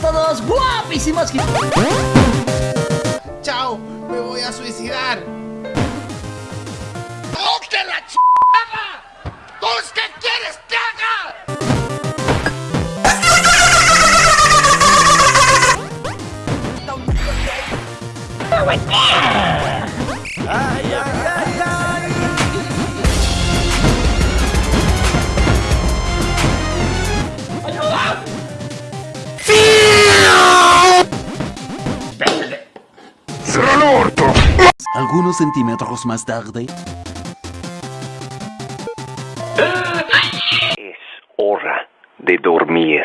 más todos guapísimos ¡Chao! ¡Me voy a suicidar! ¡Ote la ch... ¿Tú qué quieres que haga? Algunos centímetros más tarde... Es hora de dormir.